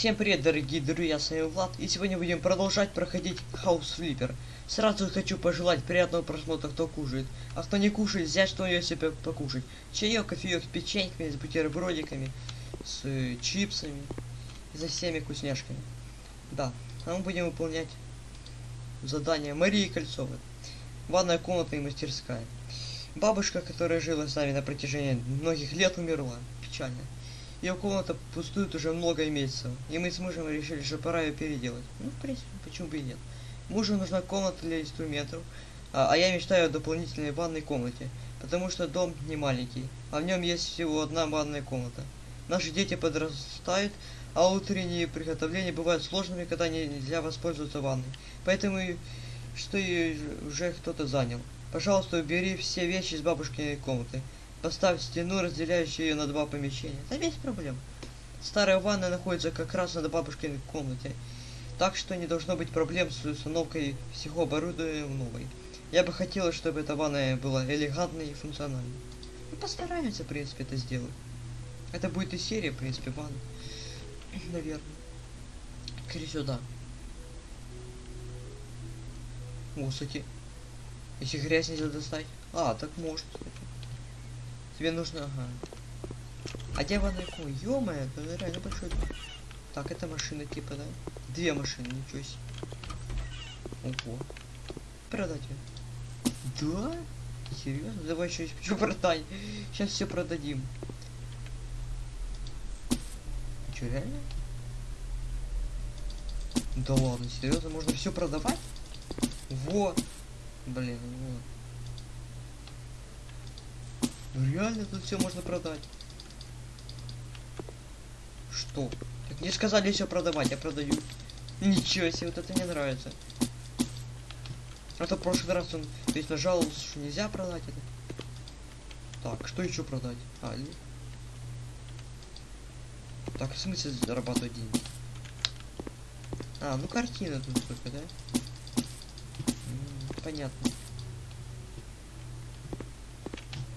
Всем привет, дорогие друзья, с вами Влад, и сегодня будем продолжать проходить House Flipper. Сразу хочу пожелать приятного просмотра, кто кушает, а кто не кушает, взять что-нибудь себе покушать. Чаек, кофеек с печеньками, с бутербродиками, с э, чипсами, за всеми вкусняшками. Да, а мы будем выполнять задание Марии Кольцовой. Ванная комната и мастерская. Бабушка, которая жила с нами на протяжении многих лет, умерла. Печально. Ее комната пустует уже много месяцев, и мы с мужем решили, что пора ее переделать. Ну, в принципе, почему бы и нет. Мужу нужна комната для инструментов, а, а я мечтаю о дополнительной ванной комнате, потому что дом не маленький, а в нем есть всего одна ванная комната. Наши дети подрастают, а утренние приготовления бывают сложными, когда нельзя воспользоваться ванной. Поэтому что ее уже кто-то занял. Пожалуйста, убери все вещи из бабушкиной комнаты. Поставь стену, разделяющую ее на два помещения. Да без проблем. Старая ванна находится как раз над бабушкиной комнате. Так что не должно быть проблем с установкой всего оборудования в новой. Я бы хотела, чтобы эта ванная была элегантной и функциональной. Ну, постараемся, в принципе, это сделать. Это будет и серия, в принципе, ванн. Наверное. Скорее сюда. О, кстати. Если грязь нельзя достать. А, так может. Тебе нужно, ага. А где комната? Ё-моё, реально большой. Так, это машина типа, да? Две машины, ничего себе. Ого. Продать ее. Да? Серьезно? Давай еще что продай. Сейчас все продадим. Че, реально? Да ладно, серьезно, можно все продавать? Во! Блин, вот. Ну реально тут все можно продать. Что? Так мне сказали все продавать, я продаю. Ничего себе, вот это мне нравится. А то в прошлый раз он здесь нажаловался, что нельзя продать это. Так, что еще продать? А, ли... Так, в смысле зарабатывать деньги? А, ну картина тут только, да? М -м, понятно.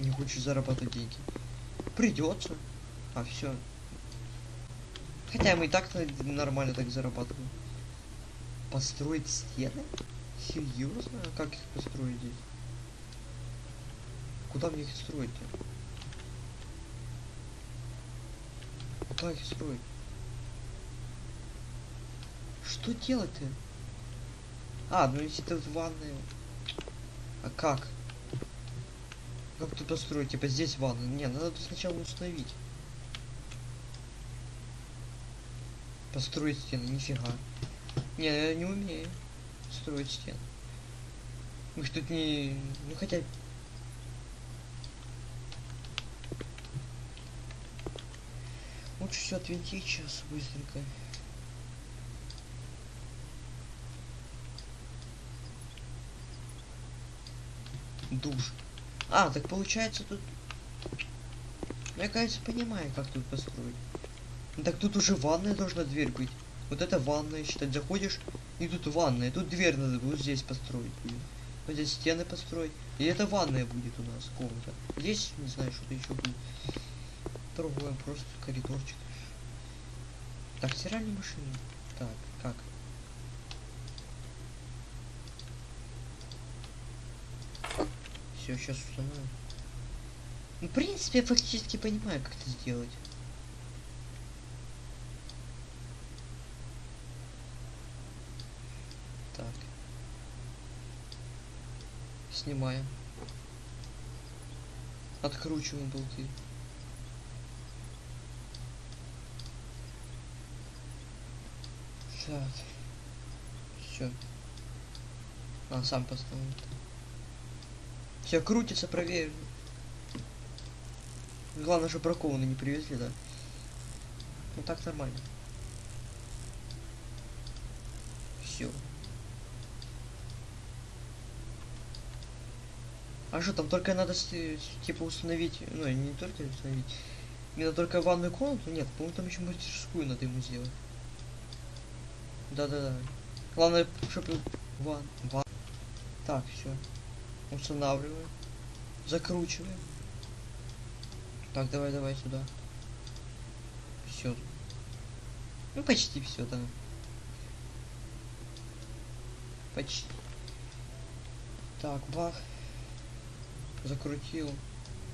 Не хочешь зарабатывать деньги. Придется. А все. Хотя мы и так нормально так зарабатываем. Построить стены? Серьезно? А как их построить здесь? Куда мне их строить-то? Куда их строить? Что делать-то? А, ну если это ванная. А как? Как тут построить? Типа здесь ванна. Не, надо сначала установить. Построить стены, нифига. Не, я не умею строить стены. Мы тут не... Ну хотя... Лучше все отвинтить сейчас быстренько. Душ. А, так получается тут... Я, кажется, понимаю, как тут построить. Так тут уже ванная должна дверь быть. Вот это ванная, считать, заходишь, и тут ванная. Тут дверь надо вот здесь построить будет. Вот здесь стены построить. И это ванная будет у нас комната. Здесь, не знаю, что-то еще будет. Другое, просто коридорчик. Так, стиральная машина. Так, как? Все, сейчас установим. Ну, в принципе, я фактически понимаю, как это сделать. Так. Снимаем. Откручиваем болты. Так. Все. А, сам поставил. Все крутится, проверь. Главное, что бракованные не привезли, да? Ну так нормально. Все. А что, там только надо типа установить, ну не только установить, мне надо только ванную комнату? Нет, по-моему там еще мастерскую надо ему сделать. Да-да-да. Главное, чтобы ван, ван. Так, все. Устанавливаем. Закручиваем. Так, давай, давай сюда. Все. Ну, почти все, да. Почти. Так, бах. Закрутил.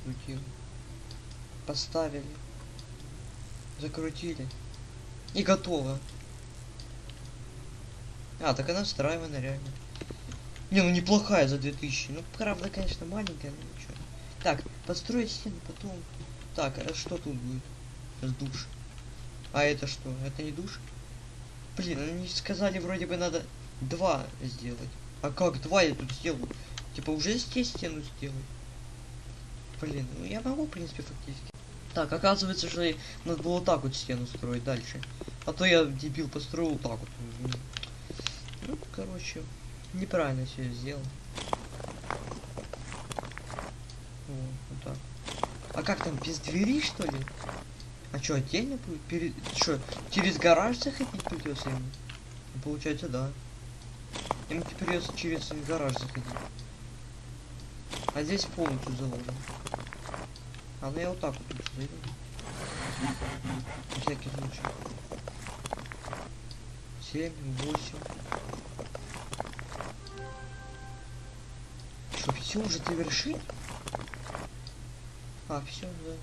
Крутил. Поставили. Закрутили. И готово. А, так она встраивана реально. Не, ну неплохая за 2000. Ну, правда, конечно, маленькая, но ничего. Так, построить стену потом. Так, а что тут будет? Сейчас душ. А это что? Это не душ? Блин, они сказали, вроде бы надо два сделать. А как два я тут сделаю? Типа уже здесь стену сделать? Блин, ну я могу, в принципе, фактически. Так, оказывается, что надо было так вот стену строить дальше. А то я, дебил, построил так вот. Ну, короче, Неправильно все сделал. Вот, вот так. А как там, без двери, что ли? А чё, отдельно будет? Перед... Чё, через гараж заходить придется ему? Получается, да. Ему теперь придется через гараж заходить. А здесь полностью заложено. А ну я вот так вот лучше зайду. На всякий случай. 7, 8. Все уже завершить? А, все, да.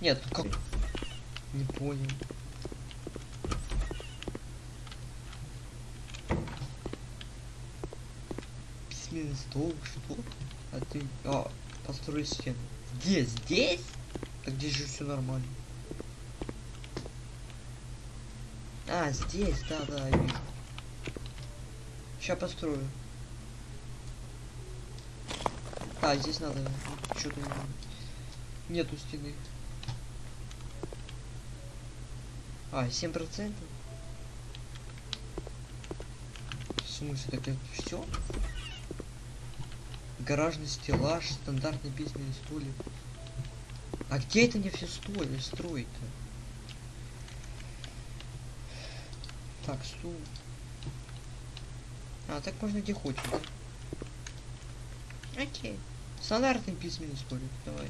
Нет, как? Не понял. Письменный стол, что? А ты... А, построй стену. Где? Здесь? Так здесь же все нормально. А, здесь, да, да, я вижу. Сейчас построю. А, здесь надо что-то нету стены. А, 7 процентов? В смысле, так это все? Гаражный стеллаж, стандартный письменный столик. А где это мне все стоит, строить-то? Так, стул. А, так можно где хочешь, да? Окей. Стандартный письменный столик, давай.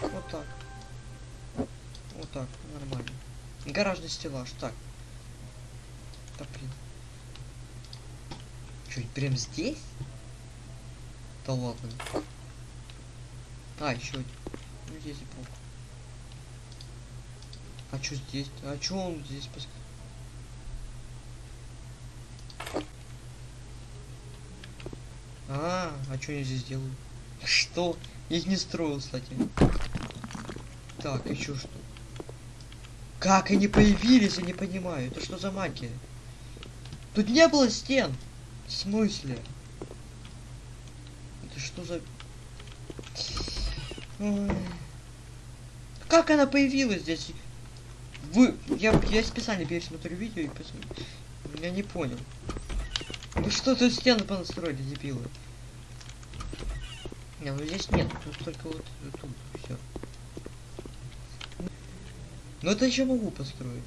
Вот так. Вот так, нормально. Гаражный стеллаж, так. Да блин. Чё, прям здесь? Да ладно. А, еще один. Ну здесь и пол. А что здесь? А что он здесь А, а что я здесь делаю? Что? Я их не строил, кстати. Так, еще что? Как они появились, я не понимаю. Это что за магия? Тут не было стен. В смысле? Это что за... Ой. Как она появилась здесь? Вы... Я, я специально пересмотрю видео и посмотрю. Я не понял. Вы что тут стены понастроили, дебилы? Не, ну здесь нет, тут только вот тут все. Но это еще могу построить.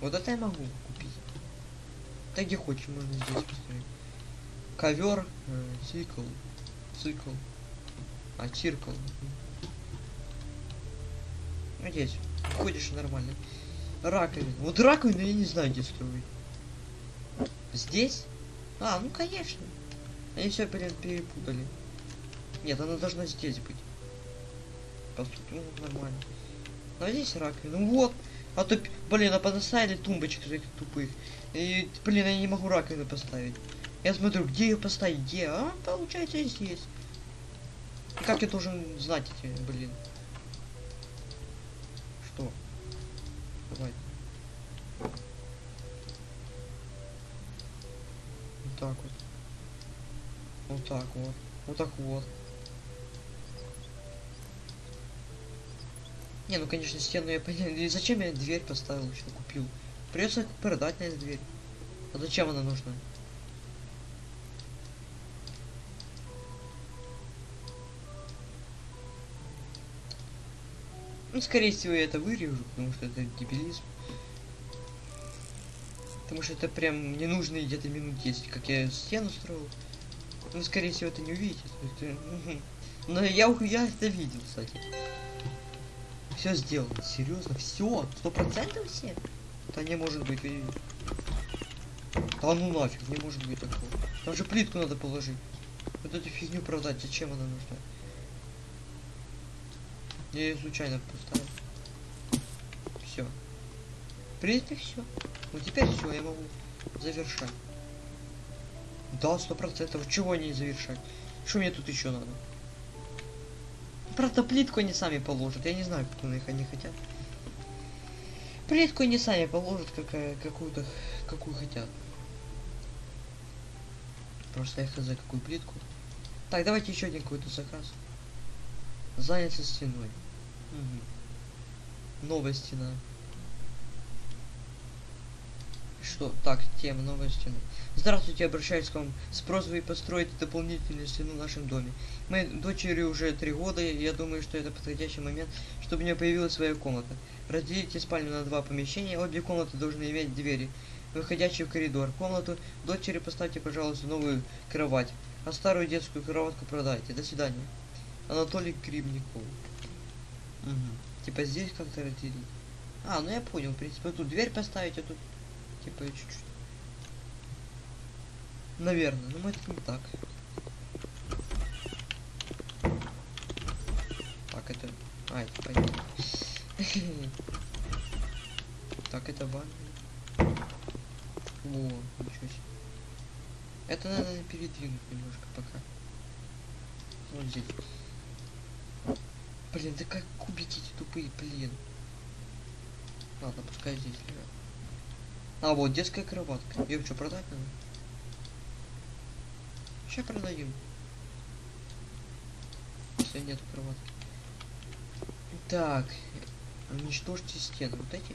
Вот это я могу купить. Да где хочешь, можно здесь построить. Ковер, э, цикл, цикл, а циркл. Надеюсь, ходишь нормально. Раковина. Вот раковину я не знаю, где строить. Здесь? А, ну конечно. Они все, перепутали. Нет, она должна здесь быть. По сути, ну, нормально. Но здесь раковина. Ну вот. А то, блин, а поставили тумбочек этих тупых. И, блин, я не могу раковину поставить. Я смотрю, где ее поставить, где? А, получается, здесь. И как я должен знать эти, блин? Что? Давай. Вот так вот. Вот так вот. Вот так вот. Не, ну конечно, стену я понял. Зачем я дверь поставил, что купил? Придется продать на эту дверь. А зачем она нужна? Ну, скорее всего, я это вырежу, потому что это дебилизм. Потому что это прям не нужно где-то минут 10, как я стену строил. Ну, скорее всего, это не увидите. Это, Но я, я это видел, кстати. Все сделано. Серьезно, все? Сто процентов все? Да не может быть. Да ну нафиг, не может быть такого. Там же плитку надо положить. Вот эту фигню продать, зачем она нужна? Я ее случайно поставил. Все. В принципе, все. Ну теперь все, я могу завершать. Да, сто процентов. Чего не завершать? Что мне тут еще надо? Правда, плитку они сами положат. Я не знаю, они их они хотят. Плитку они сами положат, какая, какую-то, какую хотят. Просто я хз какую плитку. Так, давайте еще один какой-то заказ. Заняться стеной. Мгм. Новая стена. Что? Так, тема новая стена. Здравствуйте, обращаюсь к вам с просьбой построить дополнительную стену в нашем доме. Моей дочери уже три года, и я думаю, что это подходящий момент, чтобы у нее появилась своя комната. Разделите спальню на два помещения, обе комнаты должны иметь двери, выходящие в коридор. Комнату дочери поставьте, пожалуйста, новую кровать, а старую детскую кроватку продайте. До свидания. Анатолий Кривников. Мгм. Типа здесь как-то разделить. А, ну я понял, в принципе, тут дверь поставить, а тут типа чуть-чуть. Наверное, но это не так. Так, это... А, это понятно. Так, это ванна. О, ничего себе. Это надо передвинуть немножко пока. Вот здесь. Блин, да как кубики эти тупые, блин. Ладно, пускай здесь лежат. А, вот детская кроватка. Ее что, продать надо? Сейчас продадим. Если нет кроватки. Так. Уничтожьте стены. Вот эти?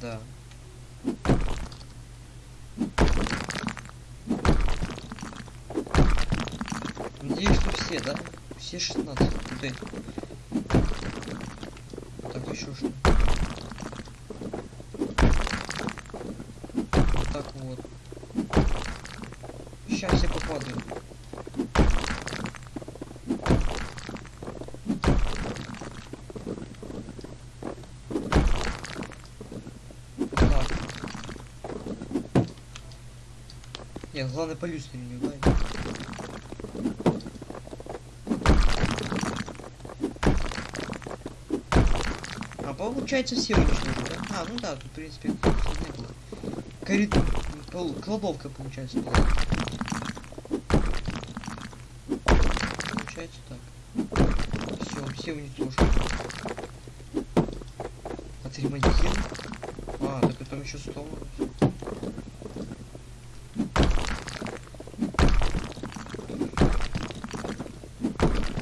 Да. Надеюсь, что все, да? Все 16. Вот эти. Так, еще что? Вот так вот. Сейчас все попадают. Так. Нет, главное по люстре не ударить. А получается все уничтожили, да? А, ну да, в принципе. Коридор, пол- кладовка получается. Получается так. Все, все уничтожили. Отремонтировали. А, так это еще стол.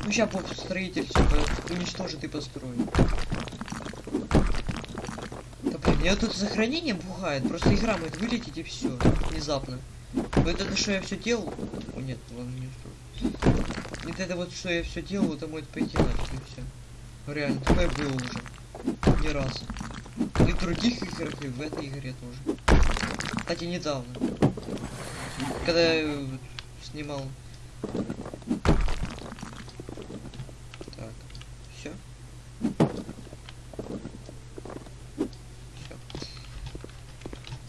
Ну сейчас вот строитель все уничтожит и построит. Меня тут сохранение пугает. Просто игра может вылететь и все. Внезапно. Вот это что я все делал. О нет, ладно, не. Вот это вот что я все делал, это может пойти нафиг и все. Реально, такое было уже. Не раз. И в других играх, и в этой игре тоже. Кстати, недавно. Когда я э, снимал. Так, все. Все.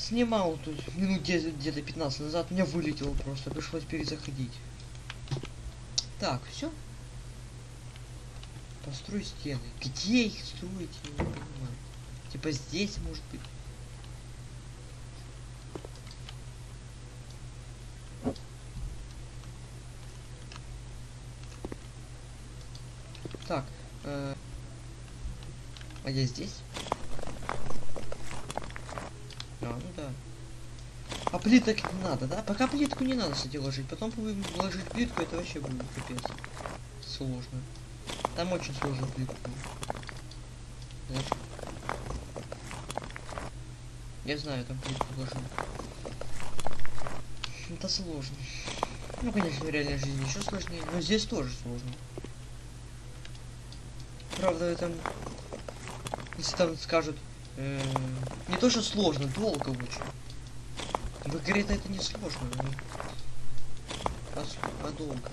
Снимал тут минут 10, где-то 15 назад, меня вылетело просто, пришлось перезаходить. Так, все. Построй стены. Где их строить, я не понимаю. Типа здесь, может быть. Так, э, а я здесь? А, ну да. А плиток не надо, да? Пока плитку не надо, кстати, ложить. Потом ложить плитку, это вообще будет капец. Сложно. Там очень сложно плитку. Я знаю, там плитку ложим. Это сложно. Ну, конечно, в реальной жизни еще сложнее, но здесь тоже сложно. Правда, там, если там скажут, э, не то что сложно, долго очень. В игре-то это не сложно. а долго?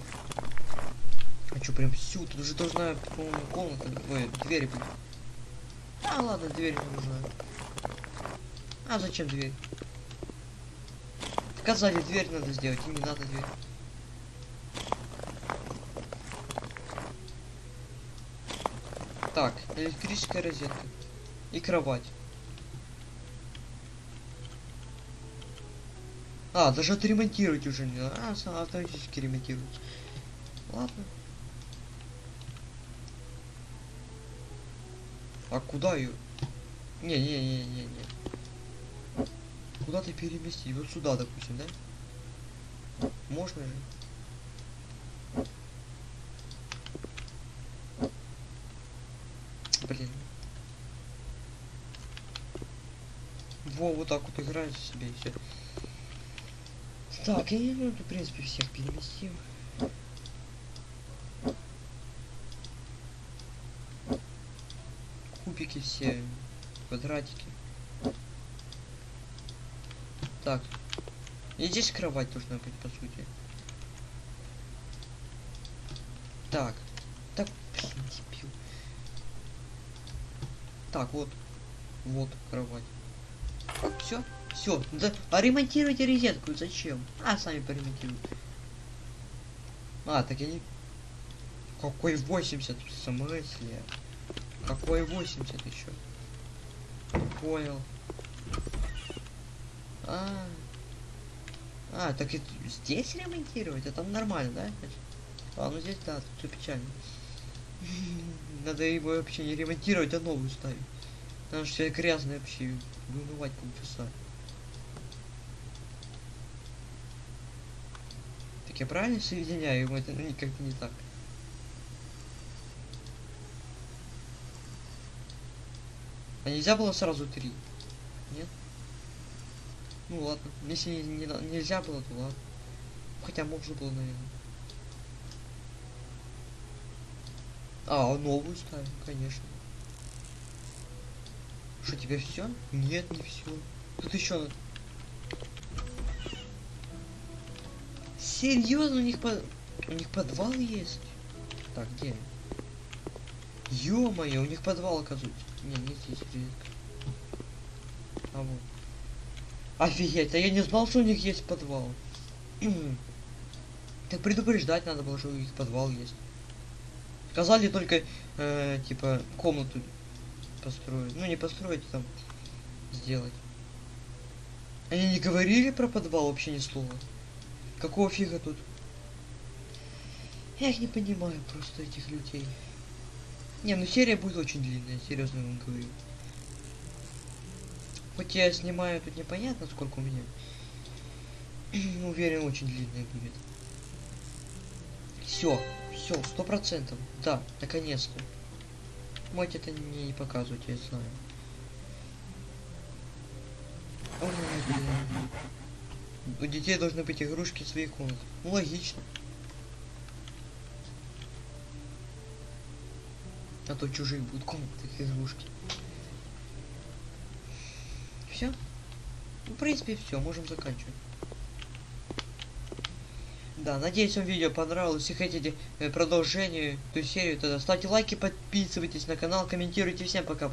А что, прям всю? Тут уже должна, по-моему, комната, ой, дверь быть. А, ладно, дверь не нужна. А зачем дверь? Сказали, дверь надо сделать, и не надо дверь. Так, электрическая розетка. И кровать. А, даже отремонтировать уже не надо. А, автоматически ремонтирует. Ладно. А куда ее? Не-не-не-не-не. Куда ты переместить? Вот сюда, допустим, да? Можно же. Блин. Во, вот так вот играет себе и все. Так, и ну, в принципе всех переместим. Кубики все, квадратики. Так. И здесь кровать должна быть, по сути. Так. Так, блин, дебил. Так, вот. Вот кровать. Все? Все. Да, а ремонтируйте розетку. Зачем? А, сами поремонтируют. А, так я не... Какой 80? В смысле? Какой 80 еще? Понял. А, а, так и здесь ремонтировать? Это нормально, да? А, ну здесь да, тут все печально. Надо его вообще не ремонтировать, а новую ставить. Потому что все грязное вообще. Вымывать полчаса. Так я правильно соединяю? Это как-то не так. А нельзя было сразу три? Нет? Ну ладно. Если не, не нельзя было, то ладно. Хотя можно было, наверное. А, новую ставим, конечно. Что, теперь все? Нет, не все. Тут еще. Серьезно, у них по... у них подвал есть? Так, где? Ё-моё, у них подвал оказывается. Не, не здесь редко. А вот. Офигеть, а я не знал, что у них есть подвал. так предупреждать надо было, что у них подвал есть. Сказали только, э, типа, комнату построить. Ну, не построить, а там сделать. Они не говорили про подвал вообще ни слова. Какого фига тут? Я их не понимаю просто этих людей. Не, ну серия будет очень длинная, серьезно вам говорю. Хоть я снимаю тут непонятно сколько у меня. Уверен, очень длинная будет. Все, все, сто процентов. Да, наконец-то. Можете это не показывать, я знаю. Ой, блин. У детей должны быть игрушки в своих комнатах. Ну, логично. А то чужие будут комнаты, игрушки. Все? Ну, в принципе, все, можем заканчивать. Да, надеюсь, вам видео понравилось. Если хотите э, продолжение, эту серию, тогда ставьте лайки, подписывайтесь на канал, комментируйте. Всем пока.